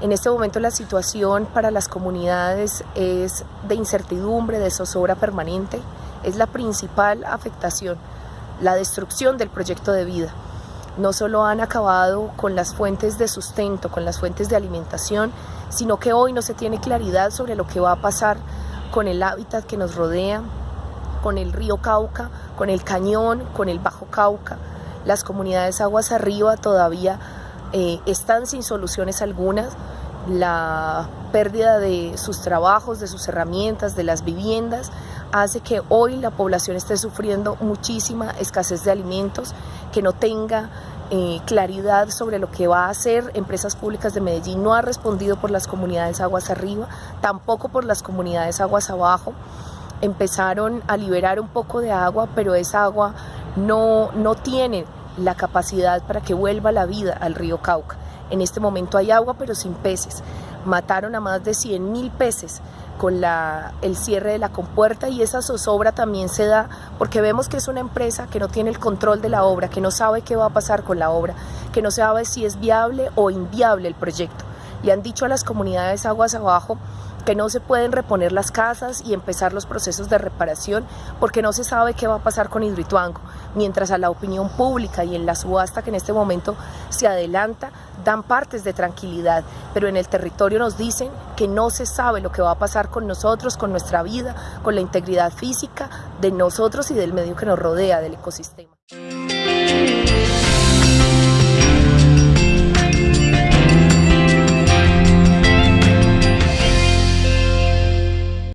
En este momento la situación para las comunidades es de incertidumbre, de zozobra permanente, es la principal afectación, la destrucción del proyecto de vida. No solo han acabado con las fuentes de sustento, con las fuentes de alimentación, sino que hoy no se tiene claridad sobre lo que va a pasar con el hábitat que nos rodea, con el río Cauca, con el cañón, con el Bajo Cauca. Las comunidades aguas arriba todavía eh, están sin soluciones algunas. La pérdida de sus trabajos, de sus herramientas, de las viviendas, hace que hoy la población esté sufriendo muchísima escasez de alimentos, que no tenga eh, claridad sobre lo que va a hacer. Empresas Públicas de Medellín no ha respondido por las comunidades aguas arriba, tampoco por las comunidades aguas abajo. Empezaron a liberar un poco de agua, pero esa agua no, no tiene la capacidad para que vuelva la vida al río Cauca. En este momento hay agua, pero sin peces. Mataron a más de 100 mil peces con la, el cierre de la compuerta y esa zozobra también se da porque vemos que es una empresa que no tiene el control de la obra, que no sabe qué va a pasar con la obra, que no sabe si es viable o inviable el proyecto. Y han dicho a las comunidades aguas abajo que no se pueden reponer las casas y empezar los procesos de reparación porque no se sabe qué va a pasar con Hidroituango, mientras a la opinión pública y en la subasta que en este momento se adelanta dan partes de tranquilidad, pero en el territorio nos dicen que no se sabe lo que va a pasar con nosotros, con nuestra vida, con la integridad física de nosotros y del medio que nos rodea, del ecosistema.